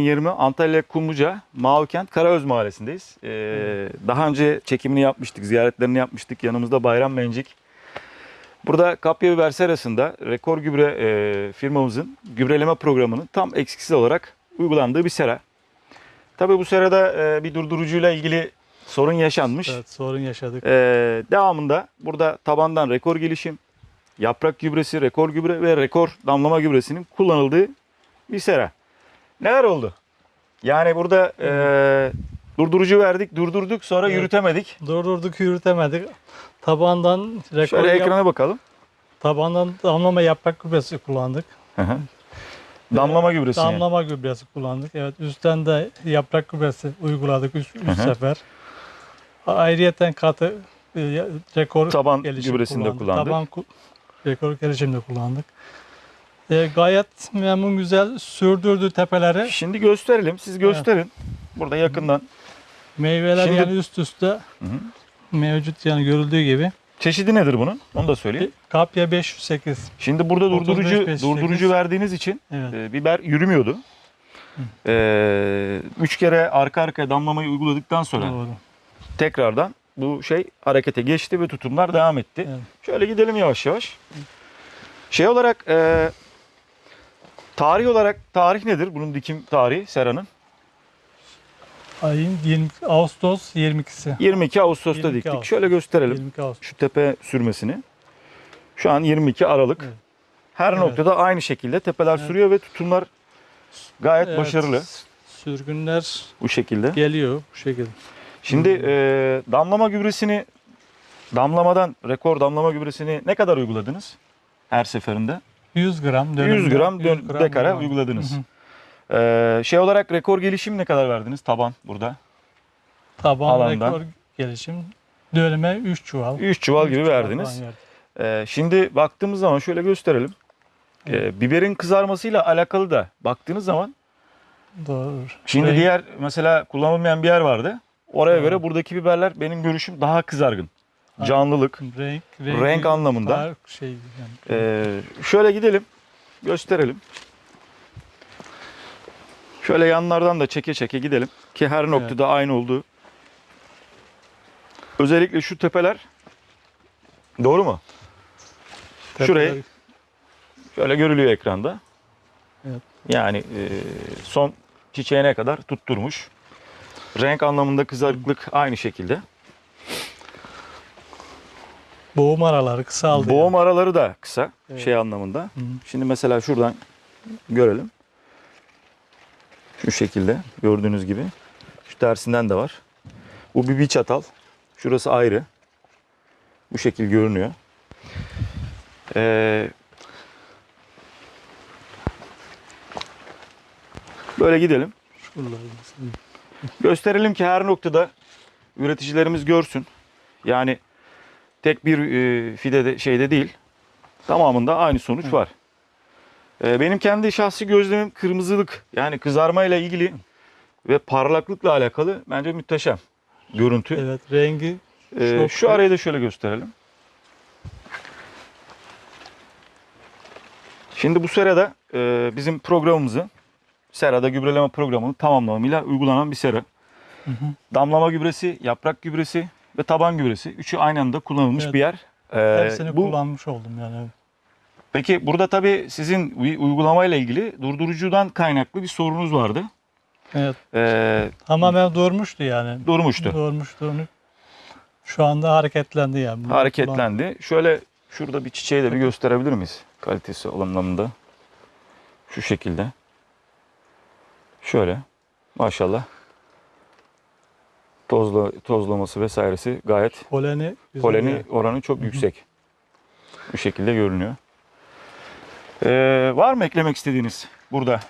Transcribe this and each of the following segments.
20 Antalya Kumluca Mavikent Karaöz Mahallesi'ndeyiz. Ee, daha önce çekimini yapmıştık, ziyaretlerini yapmıştık. Yanımızda Bayram Mencik. Burada kapya biber serasında rekor gübre e, firmamızın gübreleme programının tam eksiksiz olarak uygulandığı bir sera. Tabii bu serada e, bir durdurucuyla ilgili sorun yaşanmış. Evet, sorun yaşadık. Ee, devamında burada tabandan rekor gelişim, yaprak gübresi, rekor gübre ve rekor damlama gübresinin kullanıldığı bir sera. Neler oldu? Yani burada e, durdurucu verdik, durdurduk sonra Evet. yürütemedik. Durdurduk, yürütemedik. Tabandan rekor Şöyle yap- ekrana bakalım. tabandan damlama yaprak gübresi kullandık. Hı hı. Damlama gübresi. yani. Damlama gübresi kullandık. Evet, üstten de yaprak gübresi uyguladık 3 hı. sefer. Ayrıyeten katı e, rekor Taban gelişim gübresini de kullandık. Taban ku- rekor gelişim de kullandık. E, gayet memnun güzel sürdürdü tepeleri. Şimdi gösterelim. Siz gösterin. Burada yakından. Meyveler Şimdi- yani üst üste mevcut yani görüldüğü gibi. Çeşidi nedir bunun? Onu da söyleyeyim. Kapya 508. Şimdi burada 35, durdurucu 58. durdurucu verdiğiniz için Evet. e, biber yürümüyordu. E, üç kere arka arkaya damlamayı uyguladıktan sonra Doğru. tekrardan bu şey harekete geçti ve tutumlar devam etti. Evet. Şöyle gidelim yavaş yavaş. Şey olarak e, tarih olarak tarih nedir? Bunun dikim tarihi Sera'nın. Ayın 20 Ağustos 22'si. 22 Ağustos'ta 22 diktik. Ağustos. Şöyle gösterelim 22 Ağustos. şu tepe sürmesini. Şu an 22 Aralık. Evet. Her Evet. noktada aynı şekilde tepeler Evet. sürüyor ve tutumlar gayet Evet, başarılı Sürgünler bu şekilde. geliyor bu şekilde. Şimdi e, damlama gübresini damlamadan rekor damlama gübresini ne kadar uyguladınız her seferinde? 100 gram 100 dönümde, gram dön- 100 gram dekara uyguladım. uyguladınız. Hı hı. Ee, şey olarak rekor gelişim ne kadar verdiniz taban burada? Taban Alandan. rekor gelişim dönüme 3 çuval. 3 çuval Üç gibi çuval verdiniz. Ee, şimdi baktığımız zaman şöyle gösterelim. Ee, biberin kızarmasıyla alakalı da baktığınız zaman Doğru. şimdi Renk- diğer mesela kullanılmayan bir yer vardı. Oraya Evet. göre buradaki biberler benim görüşüm daha kızargın. Canlılık. renk, renk anlamında. fark Şey, yani. Ee, şöyle gidelim. Gösterelim. Şöyle yanlardan da çeke çeke gidelim. Ki her noktada aynı olduğu. Özellikle şu tepeler. Doğru mu? şurayı- Tepeler- Şöyle görülüyor ekranda. Evet. Yani e, son çiçeğine kadar tutturmuş. Renk anlamında kızarıklık aynı şekilde. Boğum araları kısaldı. Boğum araları da kısa Evet. şey anlamında. Hı. Şimdi mesela şuradan görelim. Şu şekilde gördüğünüz gibi. Şu tersinden de var. Bu bir bir çatal. Şurası ayrı. Bu şekil görünüyor. Ee, böyle gidelim. Gösterelim ki her noktada üreticilerimiz görsün. Yani tek bir e, fidede şeyde değil. Tamamında aynı sonuç Hı. var. E, benim kendi şahsi gözlemim kırmızılık yani kızarma ile ilgili ve parlaklıkla alakalı bence muhteşem görüntü. Evet rengi E, şu arayı da şöyle gösterelim. Şimdi bu serada e, bizim programımızı serada gübreleme programını tamamlamıyla uygulanan bir sera. Hı hı. Damlama gübresi, yaprak gübresi ve taban gübresi. Üçü aynı anda kullanılmış Evet. bir yer. Ee, hepsini bu, kullanmış oldum yani. peki burada tabii sizin uy- uygulamayla ilgili durdurucudan kaynaklı bir sorunuz vardı. Evet. Ee, Tamamen durmuştu yani. durmuştu. Durmuştu. Şu anda hareketlendi yani. Hareketlendi. Şöyle şurada bir çiçeği de bir gösterebilir miyiz? Kalitesi anlamında. Şu şekilde. Şöyle. Maşallah. Tozla, tozlaması vesairesi gayet Poleni, poleni yani. oranı çok yüksek. Bu şekilde görünüyor. Ee, var mı eklemek istediğiniz burada?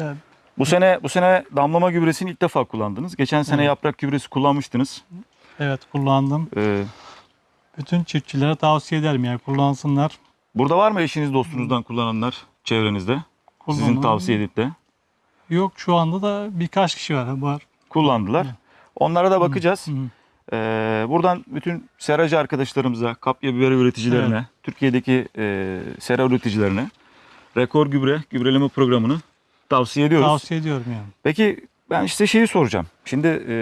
Yani Bu sene bu sene damlama gübresini ilk defa kullandınız. Geçen sene Evet. yaprak gübresi kullanmıştınız. evet kullandım. Ee, Bütün çiftçilere tavsiye ederim yani kullansınlar. burada var mı eşiniz dostunuzdan kullananlar çevrenizde? Sizin Kullanan- tavsiye edip de Yok şu anda da birkaç kişi var. var. kullandılar. Onlara da bakacağız. Hı hı. Ee, buradan bütün seracı arkadaşlarımıza, kapya biber üreticilerine, Evet. Türkiye'deki e, sera üreticilerine rekor gübre, gübreleme programını tavsiye ediyoruz. Tavsiye ediyorum yani. Peki ben size şeyi soracağım. Şimdi e,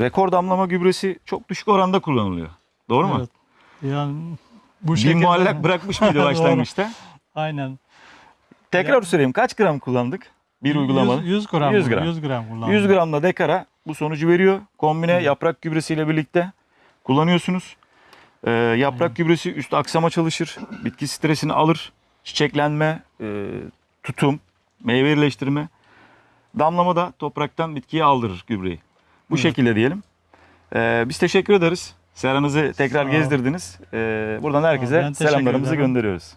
rekor damlama gübresi çok düşük oranda kullanılıyor. Doğru mu? Evet. Yani bu Bir şekilde muallak bırakmış mıydı başlangıçta? aynen. Tekrar Ya- söyleyeyim kaç gram kullandık? Bir uygulamada. 100, 100 gram. 100 100 gram. gram. 100 gram kullandım. 100 gramla dekara bu sonucu veriyor. Kombine Hı. yaprak gübresiyle birlikte kullanıyorsunuz. Ee, yaprak Hı. gübresi üst aksama çalışır. Bitki stresini alır. Çiçeklenme, e, tutum, meyve birleştirme. Damlama da topraktan bitkiye aldırır gübreyi. Bu Evet. şekilde diyelim. Ee, biz teşekkür ederiz. Seranızı tekrar gezdirdiniz. Ee, buradan herkese selamlarımızı ederim. gönderiyoruz.